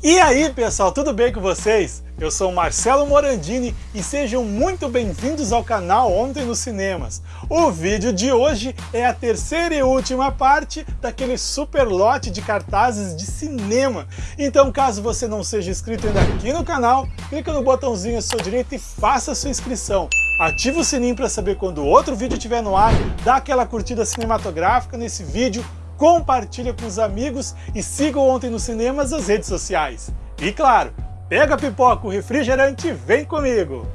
E aí pessoal, tudo bem com vocês? Eu sou Marcelo Morandini e sejam muito bem-vindos ao canal Ontem nos Cinemas. O vídeo de hoje é a terceira e última parte daquele super lote de cartazes de cinema. Então caso você não seja inscrito ainda aqui no canal, clica no botãozinho à sua direita e faça sua inscrição. Ativa o sininho para saber quando outro vídeo estiver no ar, dá aquela curtida cinematográfica nesse vídeo, compartilha com os amigos e siga Ontem nos Cinemas nas redes sociais. E claro, pega a pipoca, o refrigerante e vem comigo!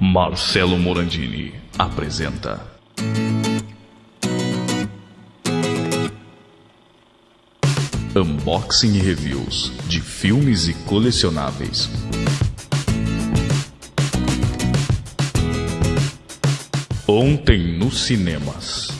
Marcelo Morandini apresenta Unboxing e reviews de filmes e colecionáveis. Ontem nos cinemas.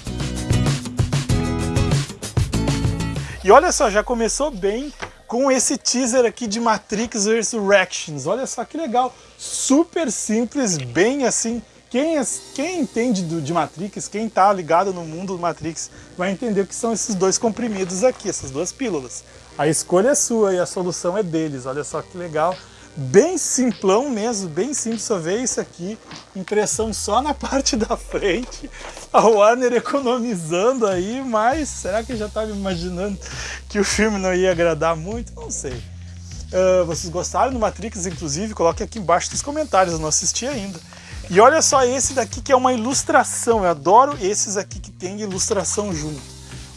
E olha só, já começou bem com esse teaser aqui de Matrix Resurrections. Olha só que legal, super simples, bem assim. Quem, quem entende do, de Matrix, quem está ligado no mundo do Matrix, vai entender o que são esses dois comprimidos aqui, essas duas pílulas. A escolha é sua e a solução é deles, olha só que legal bem simplão mesmo, bem simples, só ver isso aqui, impressão só na parte da frente, a Warner economizando aí, mas será que já estava imaginando que o filme não ia agradar muito? Não sei. Uh, vocês gostaram do Matrix, inclusive? Coloque aqui embaixo nos comentários, eu não assisti ainda. E olha só esse daqui que é uma ilustração, eu adoro esses aqui que tem ilustração junto.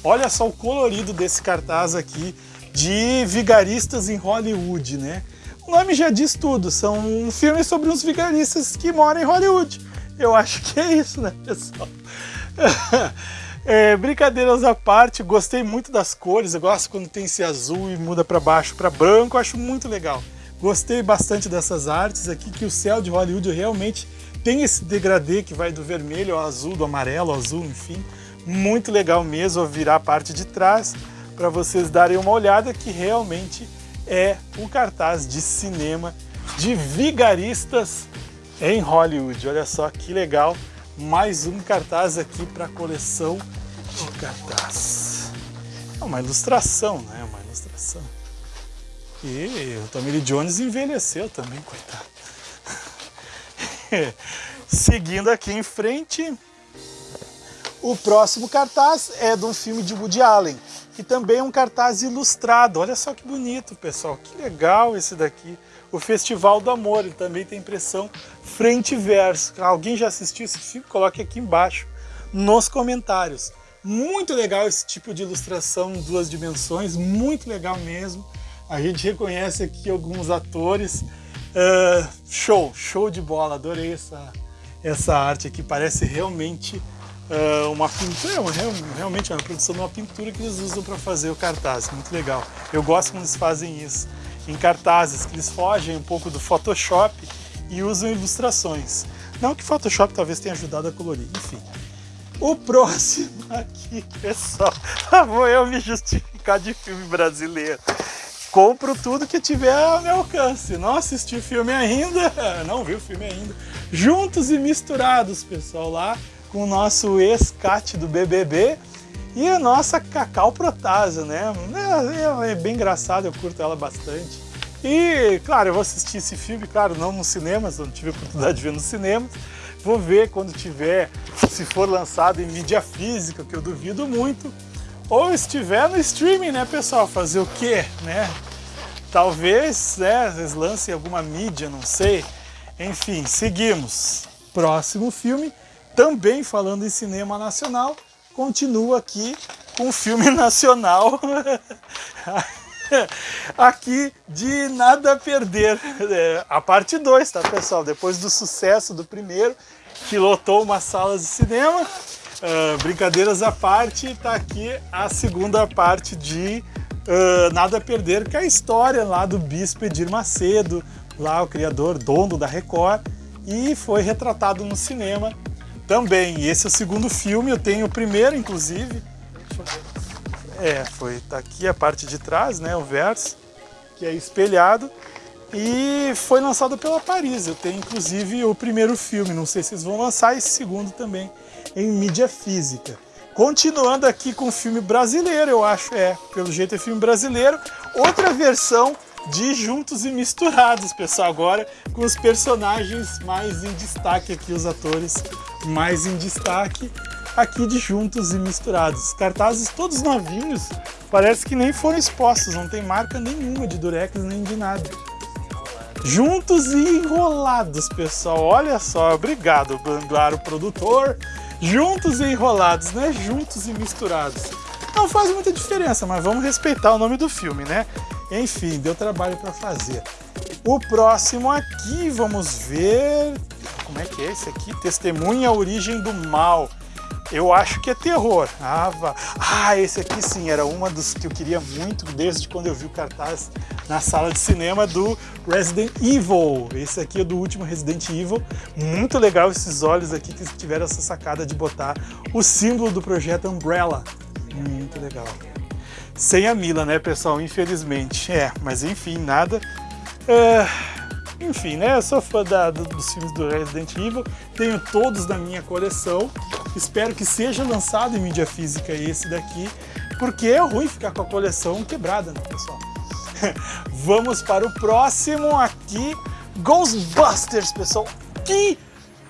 Olha só o colorido desse cartaz aqui de vigaristas em Hollywood, né? O nome já diz tudo, são um filme sobre uns vigaristas que moram em Hollywood. Eu acho que é isso, né, pessoal? É, brincadeiras à parte, gostei muito das cores, eu gosto quando tem esse azul e muda para baixo para branco, acho muito legal. Gostei bastante dessas artes aqui, que o céu de Hollywood realmente tem esse degradê que vai do vermelho ao azul, do amarelo ao azul, enfim. Muito legal mesmo, virar a parte de trás para vocês darem uma olhada que realmente é um cartaz de cinema de vigaristas em Hollywood. Olha só que legal, mais um cartaz aqui para a coleção de cartaz. É uma ilustração, né? Uma ilustração. E o Tommy Lee Jones envelheceu também, coitado. Seguindo aqui em frente, o próximo cartaz é de um filme de Woody Allen, que também um cartaz ilustrado. Olha só que bonito, pessoal, que legal esse daqui. O Festival do Amor, ele também tem impressão frente e verso. Alguém já assistiu esse filme? Coloque aqui embaixo nos comentários. Muito legal esse tipo de ilustração em duas dimensões, muito legal mesmo. A gente reconhece aqui alguns atores. Uh, show, show de bola, adorei essa, essa arte aqui, parece realmente uh, uma pintura, é realmente uma produção de uma pintura que eles usam para fazer o cartaz, muito legal. Eu gosto quando eles fazem isso em cartazes, que eles fogem um pouco do Photoshop e usam ilustrações. Não que Photoshop talvez tenha ajudado a colorir, enfim. O próximo aqui, pessoal, vou eu me justificar de filme brasileiro. Compro tudo que tiver ao meu alcance. Não assisti filme ainda, não vi o filme ainda. Juntos e misturados, pessoal, lá com o nosso ex-cat do BBB e a nossa Cacau Protásio, né? É, é, bem engraçado, eu curto ela bastante. E, claro, eu vou assistir esse filme, claro, não nos cinemas, não tive a oportunidade de ver nos cinemas. Vou ver quando tiver, se for lançado em mídia física, que eu duvido muito. Ou estiver no streaming, né, pessoal? Fazer o quê, né? Talvez, né, eles lancem alguma mídia, não sei. Enfim, seguimos. Próximo filme, também falando em cinema nacional, continua aqui com um filme nacional aqui de Nada a Perder, é, a parte 2, tá pessoal? Depois do sucesso do primeiro, que lotou uma sala de cinema, uh, brincadeiras à parte, tá aqui a segunda parte de uh, Nada a Perder, que é a história lá do Bispo Edir Macedo, lá o criador, dono da Record, e foi retratado no cinema também, esse é o segundo filme, eu tenho o primeiro, inclusive. É, foi, tá aqui a parte de trás, né, o verso, que é espelhado. E foi lançado pela Paris, eu tenho inclusive o primeiro filme, não sei se eles vão lançar esse segundo também em mídia física. Continuando aqui com o filme brasileiro, eu acho, é, pelo jeito é filme brasileiro. Outra versão de Juntos e Misturados, pessoal. Agora com os personagens mais em destaque aqui, os atores mais em destaque aqui de Juntos e Misturados. Cartazes todos novinhos, parece que nem foram expostos, não tem marca nenhuma de durex nem de nada. Juntos e enrolados, pessoal. Olha só, obrigado, Banduaro produtor. Juntos e enrolados, né? Juntos e misturados. Não faz muita diferença, mas vamos respeitar o nome do filme, né? Enfim, deu trabalho para fazer. O próximo aqui, vamos ver... Como é que é esse aqui? Testemunha a origem do mal. Eu acho que é terror. Ah, ah, esse aqui sim, era uma dos que eu queria muito desde quando eu vi o cartaz na sala de cinema do Resident Evil. Esse aqui é do último Resident Evil. Muito legal esses olhos aqui que tiveram essa sacada de botar o símbolo do projeto Umbrella. Muito legal. Sem a Mila, né, pessoal? Infelizmente. É, mas enfim, nada. Uh enfim, né? Eu sou fã da, dos filmes do Resident Evil, tenho todos na minha coleção. Espero que seja lançado em mídia física esse daqui, porque é ruim ficar com a coleção quebrada, né, pessoal? Vamos para o próximo aqui, Ghostbusters, pessoal. Que,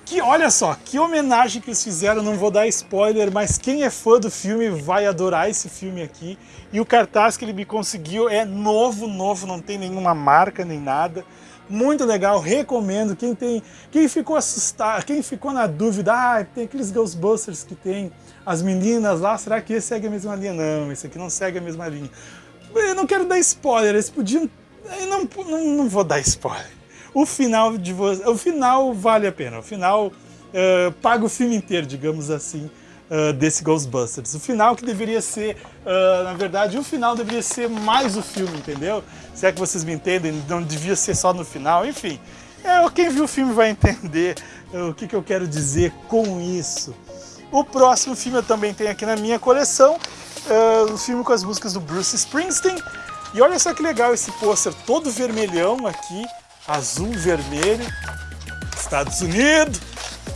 que, olha só, que homenagem que eles fizeram, não vou dar spoiler, mas quem é fã do filme vai adorar esse filme aqui. E o cartaz que ele me conseguiu é novo, novo, não tem nenhuma marca nem nada muito legal, recomendo. Quem tem, quem ficou assustado, quem ficou na dúvida, ah, tem aqueles Ghostbusters que tem as meninas lá, será que esse segue a mesma linha? Não, esse aqui não segue a mesma linha. Eu não quero dar spoiler, eles podiam, eu não, não, não vou dar spoiler. O final de o final vale a pena, o final uh, paga o filme inteiro, digamos assim uh, desse Ghostbusters. O final que deveria ser, uh, na verdade, o final deveria ser mais o filme, entendeu? Se é que vocês me entendem, não devia ser só no final, enfim. É, quem viu o filme vai entender o que, que eu quero dizer com isso. O próximo filme eu também tenho aqui na minha coleção, o filme com as músicas do Bruce Springsteen. E olha só que legal esse pôster todo vermelhão aqui, azul, vermelho, Estados Unidos.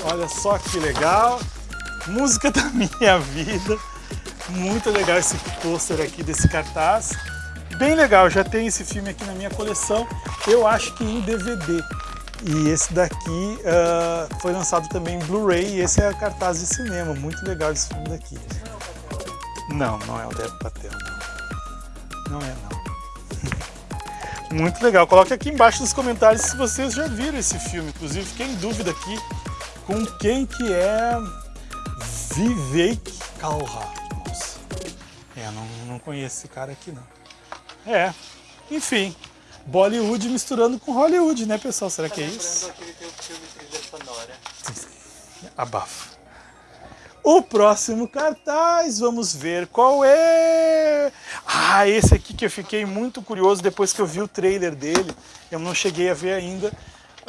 Olha só que legal música da minha vida. Muito legal esse pôster aqui desse cartaz. Bem legal, já tem esse filme aqui na minha coleção, eu acho que em DVD. E esse daqui uh, foi lançado também em Blu-ray e esse é cartaz de cinema. Muito legal esse filme daqui. Não, não é o Dev Patel, não. Não é, não. Muito legal. Coloque aqui embaixo nos comentários se vocês já viram esse filme. Inclusive, fiquei em dúvida aqui com quem que é Vivek Kalra. Nossa. É, não, não conheço esse cara aqui não. É, enfim. Bollywood misturando com Hollywood, né, pessoal? Será que é isso? Abafa. O próximo cartaz, vamos ver qual é. Ah, esse aqui que eu fiquei muito curioso depois que eu vi o trailer dele. Eu não cheguei a ver ainda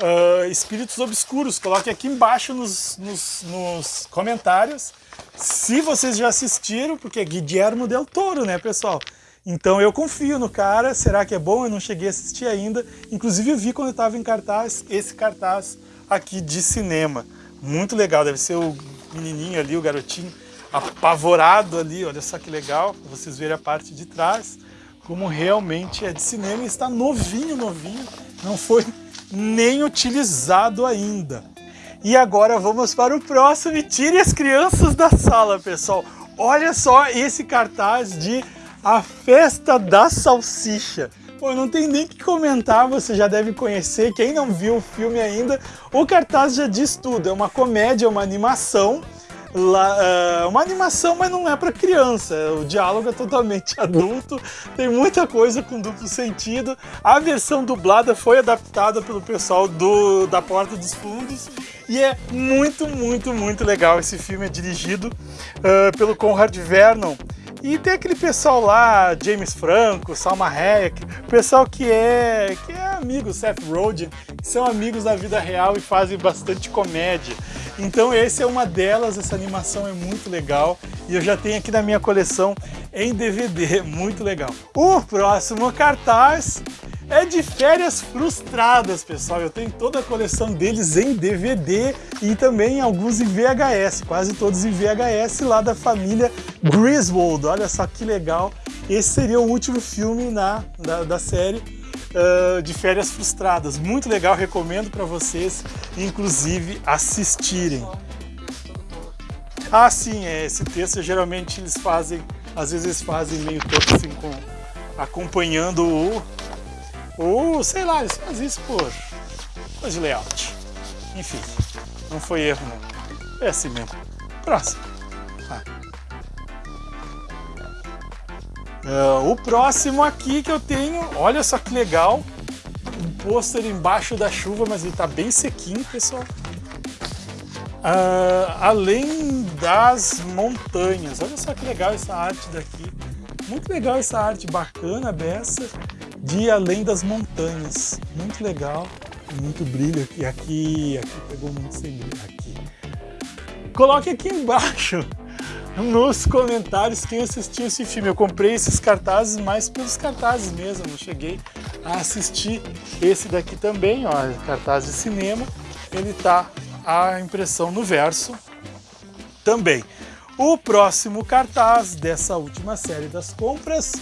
uh, espíritos obscuros. Coloque aqui embaixo nos, nos, nos, comentários se vocês já assistiram, porque é Guillermo del Toro, né, pessoal? Então eu confio no cara, será que é bom? Eu não cheguei a assistir ainda. Inclusive eu vi quando estava em cartaz, esse cartaz aqui de cinema. Muito legal, deve ser o menininho ali, o garotinho apavorado ali, olha só que legal, vocês verem a parte de trás, como realmente é de cinema e está novinho, novinho, não foi nem utilizado ainda. E agora vamos para o próximo e tire as crianças da sala, pessoal. Olha só esse cartaz de A Festa da Salsicha. Pô, não tem nem que comentar, você já deve conhecer. Quem não viu o filme ainda, o cartaz já diz tudo. É uma comédia, uma animação lá, uh, uma animação, mas não é para criança. O diálogo é totalmente adulto, tem muita coisa com duplo sentido. A versão dublada foi adaptada pelo pessoal do, da Porta dos Fundos e é muito, muito, muito legal. Esse filme é dirigido uh, pelo Conrad Vernon. E tem aquele pessoal lá, James Franco, Salma Hayek, pessoal que é, que é amigo, Seth Rogen, que são amigos da vida real e fazem bastante comédia. Então esse é uma delas, essa animação é muito legal e eu já tenho aqui na minha coleção em DVD, muito legal. O próximo cartaz é de Férias Frustradas, pessoal. Eu tenho toda a coleção deles em DVD e também alguns em VHS, quase todos em VHS lá da família Griswold. Olha só que legal. Esse seria o último filme na, da, da série uh, de Férias Frustradas. Muito legal, recomendo para vocês, inclusive, assistirem. Ah, sim, é, esse texto geralmente eles fazem, às vezes fazem meio todo assim, com, acompanhando o, o, sei lá, eles fazem isso por coisa de layout. Enfim, não foi erro não. É assim mesmo. Próximo. Uh, o próximo aqui que eu tenho, olha só que legal, um pôster embaixo da chuva, mas ele tá bem sequinho, pessoal. Uh, além das montanhas. Olha só que legal essa arte daqui. Muito legal essa arte, bacana, beça, de Além das Montanhas. Muito legal, muito brilho aqui. Aqui, aqui pegou muito sem brilho. Aqui. Coloque aqui embaixo nos comentários quem assistiu esse filme. Eu comprei esses cartazes mais pelos cartazes mesmo, não cheguei a assistir esse daqui também, ó, cartaz de cinema. Ele tá a impressão no verso também. O próximo cartaz dessa última série das compras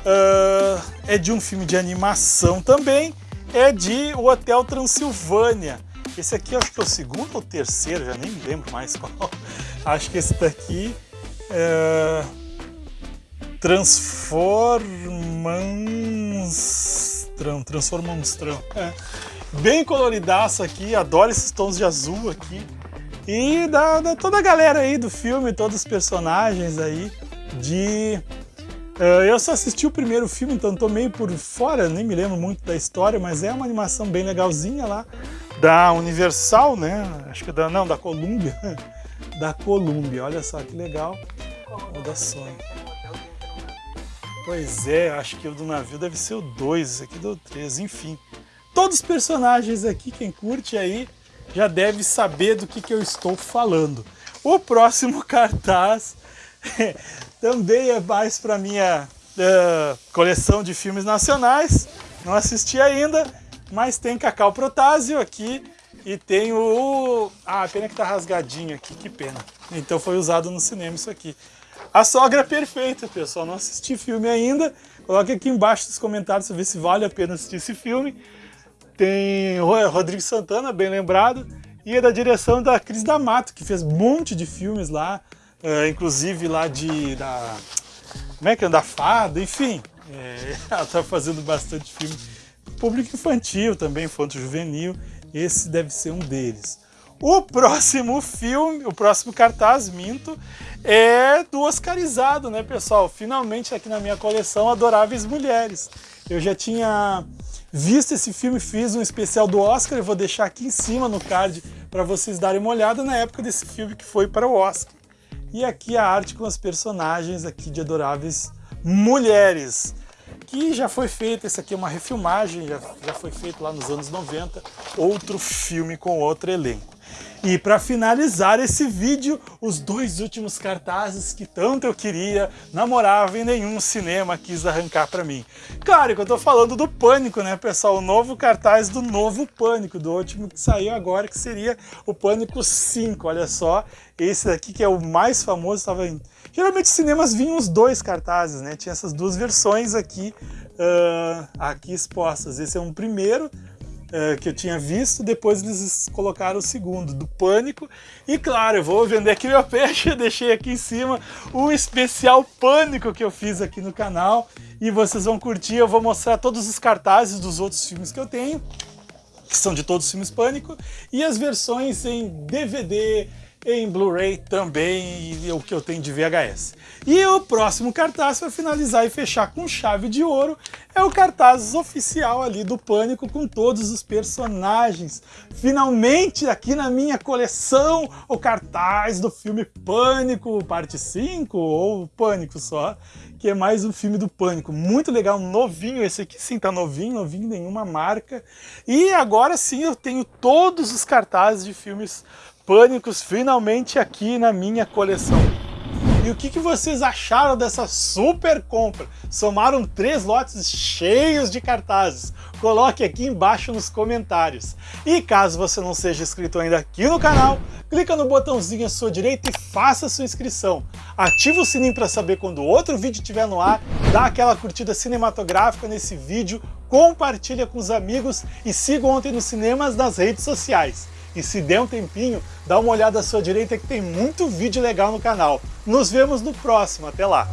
uh, é de um filme de animação também, é de O Hotel Transilvânia. Esse aqui acho que é o segundo ou terceiro, já nem me lembro mais qual. Acho que esse daqui é... Transformanstrão, Transformanstrão. É bem coloridaço aqui, adoro esses tons de azul aqui. E da, da, toda a galera aí do filme, todos os personagens aí de... Uh, eu só assisti o primeiro filme, então tô meio por fora, nem me lembro muito da história, mas é uma animação bem legalzinha lá, da Universal, né? Acho que da, não, da Columbia. da Columbia, olha só que legal. O da Sony. Pois é, acho que o do navio deve ser o 2, esse aqui do 3, enfim. Todos os personagens aqui, quem curte aí, já deve saber do que, que eu estou falando. O próximo cartaz também é mais para minha uh, coleção de filmes nacionais. Não assisti ainda, mas tem Cacau Protásio aqui e tem o... Ah, pena que tá rasgadinho aqui, que pena. Então foi usado no cinema isso aqui. A Sogra Perfeita, pessoal. Não assisti filme ainda. Coloque aqui embaixo nos comentários para ver se vale a pena assistir esse filme. Tem Rodrigo Santana, bem lembrado, e é da direção da Cris D'Amato, que fez um monte de filmes lá, uh, inclusive lá de... Da, como é que é? Da Fada, enfim. É, ela está fazendo bastante filme. Público infantil também, infanto juvenil. Esse deve ser um deles. O próximo filme, o próximo cartaz, minto, é do Oscarizado, né, pessoal? Finalmente aqui na minha coleção Adoráveis Mulheres. Eu já tinha Visto esse filme, fiz um especial do Oscar, eu vou deixar aqui em cima no card para vocês darem uma olhada na época desse filme que foi para o Oscar. E aqui a arte com as personagens aqui de Adoráveis Mulheres, que já foi feita, esse aqui é uma refilmagem, já, já foi feito lá nos anos 90, outro filme com outro elenco. E para finalizar esse vídeo, os dois últimos cartazes que tanto eu queria, namorava e nenhum cinema quis arrancar para mim. Claro que eu tô falando do Pânico, né, pessoal? O novo cartaz do novo Pânico, do último que saiu agora, que seria o Pânico 5. Olha só, esse daqui que é o mais famoso, estava em... Geralmente cinemas vinham os dois cartazes, né? Tinha essas duas versões aqui, uh, aqui expostas. Esse é um primeiro, é, que eu tinha visto, depois eles colocaram o segundo, do Pânico. E claro, eu vou vender aqui meu peixe, eu deixei aqui em cima o especial Pânico que eu fiz aqui no canal. E vocês vão curtir, eu vou mostrar todos os cartazes dos outros filmes que eu tenho, que são de todos os filmes Pânico, e as versões em DVD, em Blu-ray também, e o que eu tenho de VHS. E o próximo cartaz para finalizar e fechar com chave de ouro é o cartaz oficial ali do Pânico com todos os personagens. Finalmente aqui na minha coleção o cartaz do filme Pânico, parte 5 ou Pânico só, que é mais um filme do Pânico. Muito legal, novinho, esse aqui sim tá novinho, novinho nenhuma marca. E agora sim eu tenho todos os cartazes de filmes Pânicos finalmente aqui na minha coleção. E o que, que vocês acharam dessa super compra? Somaram três lotes cheios de cartazes. Coloque aqui embaixo nos comentários. E caso você não seja inscrito ainda aqui no canal, clica no botãozinho à sua direita e faça sua inscrição. Ativa o sininho para saber quando outro vídeo estiver no ar, dá aquela curtida cinematográfica nesse vídeo, compartilha com os amigos e siga Ontem nos Cinemas nas redes sociais. E se der um tempinho, dá uma olhada à sua direita que tem muito vídeo legal no canal. Nos vemos no próximo, até lá!